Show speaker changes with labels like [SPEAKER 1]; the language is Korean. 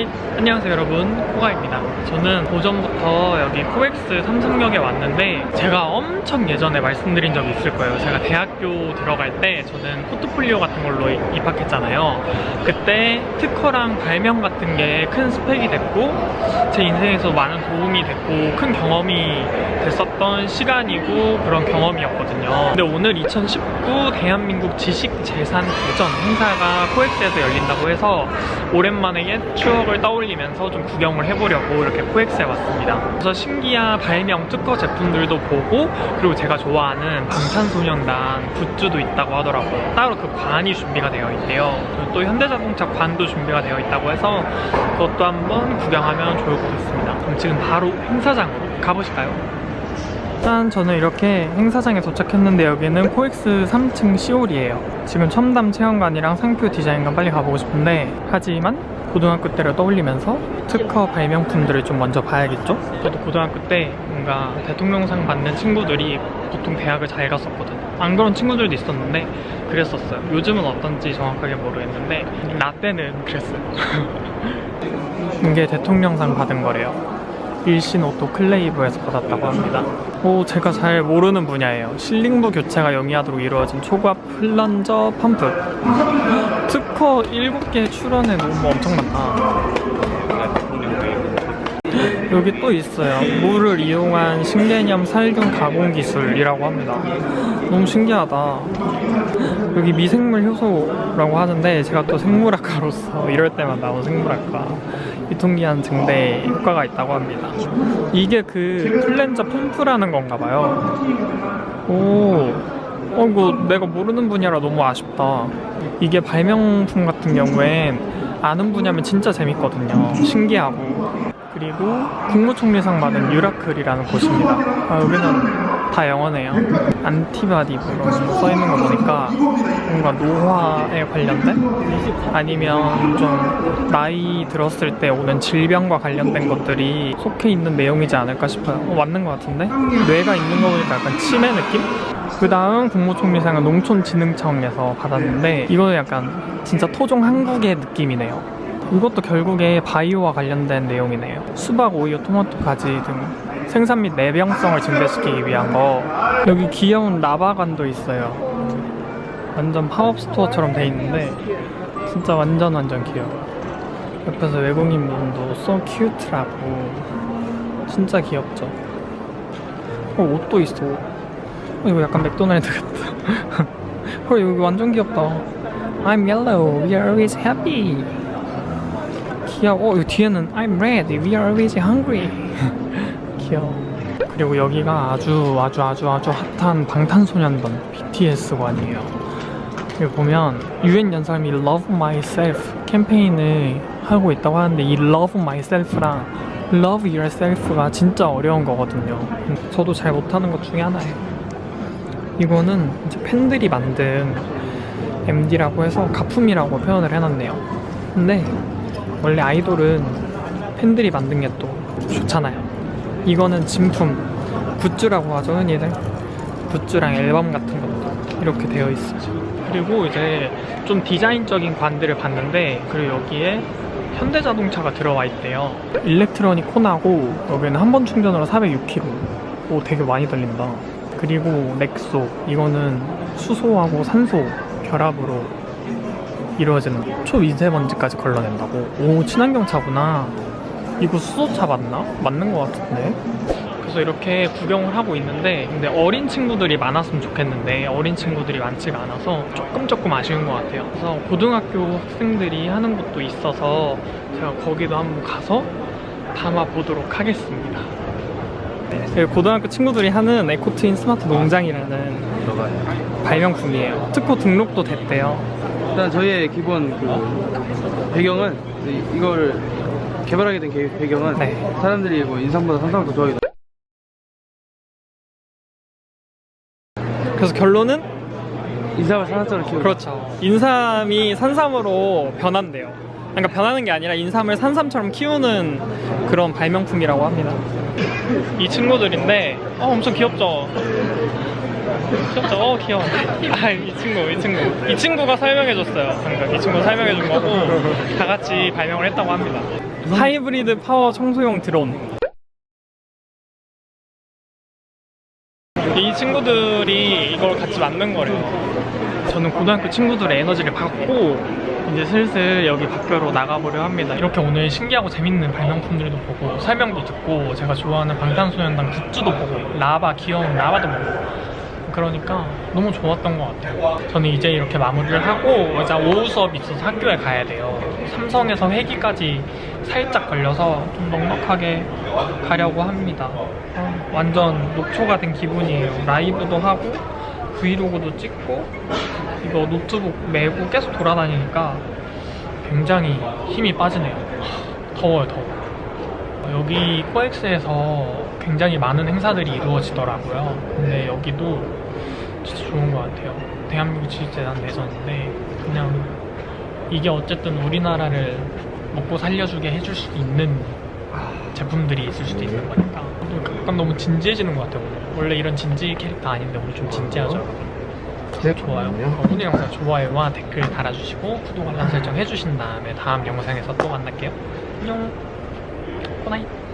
[SPEAKER 1] Hi. 안녕하세요 여러분. 코가입니다. 저는 오전부터 여기 코엑스 삼성역에 왔는데 제가 엄청 예전에 말씀드린 적이 있을 거예요. 제가 대학교 들어갈 때 저는 포트폴리오 같은 걸로 입학했잖아요. 그때 특허랑 발명 같은 게 큰 스펙이 됐고 제 인생에서 많은 도움이 됐고 큰 경험이 됐었던 시간이고 그런 경험이었거든요. 근데 오늘 2019 대한민국 지식재산 대전 행사가 코엑스에서 열린다고 해서 오랜만에 옛 추억을 떠올리면서 좀 구경을 해보려고 이렇게 코엑스에 왔습니다. 그래서 신기한 발명 특허 제품들도 보고 그리고 제가 좋아하는 방탄소년단 굿즈도 있다고 하더라고요. 따로 그 관이 준비가 되어 있대요. 그리고 또 현대자동차 관도 준비가 되어 있다고 해서 그것도 한번 구경하면 좋을 것 같습니다. 그럼 지금 바로 행사장으로 가보실까요? 짠 저는 이렇게 행사장에 도착했는데 여기는 코엑스 3층 시올이에요 지금 첨담 체험관이랑 상표 디자인관 빨리 가보고 싶은데 하지만 고등학교 때를 떠올리면서 특허 발명품들을 좀 먼저 봐야겠죠? 저도 고등학교 때 뭔가 대통령상 받는 친구들이 보통 대학을 잘 갔었거든요 안 그런 친구들도 있었는데 그랬었어요. 요즘은 어떤지 정확하게 모르겠는데 나 때는 그랬어요. 이게 대통령상 받은 거래요 일신 오토 클레이브에서 받았다고 합니다. 오, 제가 잘 모르는 분야예요. sealing부 교체가 용이하도록 이루어진 초고압 플런저 펌프. 특허 7개 출원에 너무 엄청 많다. 여기 또 있어요. 물을 이용한 신개념 살균 가공 기술이라고 합니다. 너무 신기하다. 여기 미생물 효소라고 하는데 제가 또 생물학과로서 이럴 때만 나온 생물학과 유통기한 증대 효과가 있다고 합니다. 이게 그 플랜저 펌프라는 건가 봐요. 오, 어, 이거 내가 모르는 분야라 너무 아쉽다. 이게 발명품 같은 경우엔 아는 분야면 진짜 재밌거든요. 신기하고. 그리고 국무총리상 받은 유라클이라는 곳입니다. 아, 여기는 다 영어네요. 안티바디브로 써있는 거 보니까 뭔가 노화에 관련된? 아니면 좀 나이 들었을 때 오는 질병과 관련된 것들이 속해 있는 내용이지 않을까 싶어요. 어, 맞는 것 같은데? 뇌가 있는 거 보니까 약간 치매 느낌? 그 다음 국무총리상은 농촌진흥청에서 받았는데 이거는 약간 진짜 토종 한국의 느낌이네요. 이것도 결국에 바이오와 관련된 내용이네요. 수박, 오이오, 토마토, 가지 등 생산 및 내병성을 증대시키기 위한 거. 여기 귀여운 라바관도 있어요. 완전 팝업 스토어처럼 돼 있는데 진짜 완전 완전 귀여워. 옆에서 외국인 분도 so cute라고 진짜 귀엽죠. 어, 옷도 있어. 어, 이거 약간 맥도날드 같다. 헐, 여기 완전 귀엽다. I'm yellow, we are always happy. 귀여워. 어, 이 뒤에는 I'm red, we are always hungry. 귀여워. 그리고 여기가 아주 아주 아주 아주 핫한 방탄소년단 BTS관이에요. 여기 보면 UN 연설이 Love Myself 캠페인을 하고 있다고 하는데 이 Love Myself랑 Love Yourself가 진짜 어려운 거거든요. 저도 잘 못하는 것 중에 하나예요. 이거는 이제 팬들이 만든 MD라고 해서 가품이라고 표현을 해놨네요. 근데 원래 아이돌은 팬들이 만든 게 또 좋잖아요. 이거는 진품, 굿즈라고 하죠, 흔히들. 굿즈랑 앨범 같은 것도 이렇게 되어 있어요. 그리고 이제 좀 디자인적인 관들을 봤는데, 그리고 여기에 현대자동차가 들어와 있대요. 일렉트로닉 코나고, 여기는 한 번 충전으로 406km. 오, 되게 많이 달린다. 그리고 넥소, 이거는 수소하고 산소 결합으로 이루어지는 초미세먼지까지 걸러낸다고? 오 친환경 차구나. 이거 수소차 맞나? 맞는 것 같은데. 그래서 이렇게 구경을 하고 있는데 근데 어린 친구들이 많았으면 좋겠는데 어린 친구들이 많지가 않아서 조금 조금 아쉬운 것 같아요. 그래서 고등학교 학생들이 하는 것도 있어서 제가 거기도 한번 가서 담아보도록 하겠습니다. 네, 고등학교 친구들이 하는 에코트윈 스마트 농장이라는 발명품이에요. 특허 등록도 됐대요
[SPEAKER 2] 일단 저희의 기본 그 배경은 이- 이걸 개발하게 된 개- 배경은
[SPEAKER 1] 네.
[SPEAKER 2] 사람들이 뭐 인삼보다 산삼을 더 좋아하기
[SPEAKER 1] 그래서 결론은
[SPEAKER 2] 인삼을 산삼처럼 키우고
[SPEAKER 1] 그렇죠. 인삼이 산삼으로 변한대요. 그러니까 변하는 게 아니라 인삼을 산삼처럼 키우는 그런 발명품이라고 합니다. 이 친구들인데 어, 엄청 귀엽죠? 진짜 어 귀여워. 아 이 친구 이 친구 이 친구가 설명해줬어요. 방금 이 친구 설명해준 거고 다 같이 발명을 했다고 합니다. 하이브리드 파워 청소용 드론. 이 친구들이 이걸 같이 만든 거래요. 저는 고등학교 친구들의 에너지를 받고 이제 슬슬 여기 밖으로 나가보려 합니다. 이렇게 오늘 신기하고 재밌는 발명품들도 보고 설명도 듣고 제가 좋아하는 방탄소년단 굿즈도 보고 라바 귀여운 라바도 보고 그러니까 너무 좋았던 것 같아요. 저는 이제 이렇게 마무리를 하고 이제 오후 수업이 있어서 학교에 가야 돼요. 삼성에서 회기까지 살짝 걸려서 좀 넉넉하게 가려고 합니다. 아, 완전 녹초가 된 기분이에요. 라이브도 하고 브이로그도 찍고 이거 노트북 메고 계속 돌아다니니까 굉장히 힘이 빠지네요. 더워요, 더워. 여기 코엑스에서 굉장히 많은 행사들이 이루어지더라고요. 근데 여기도 진짜 좋은 것 같아요. 대한민국 지식재단 내전인데 그냥 이게 어쨌든 우리나라를 먹고 살려주게 해줄 수 있는 제품들이 있을 수도 있는 거니까 약간 너무 진지해지는 것 같아요. 오늘. 원래 이런 진지 캐릭터 아닌데 오늘 좀 진지하죠?
[SPEAKER 2] 네,
[SPEAKER 1] 좋아요. 어, 오늘 영상 좋아요와 댓글 달아주시고 구독 알람 설정 해주신 다음에 다음 영상에서 또 만날게요. 안녕. good night.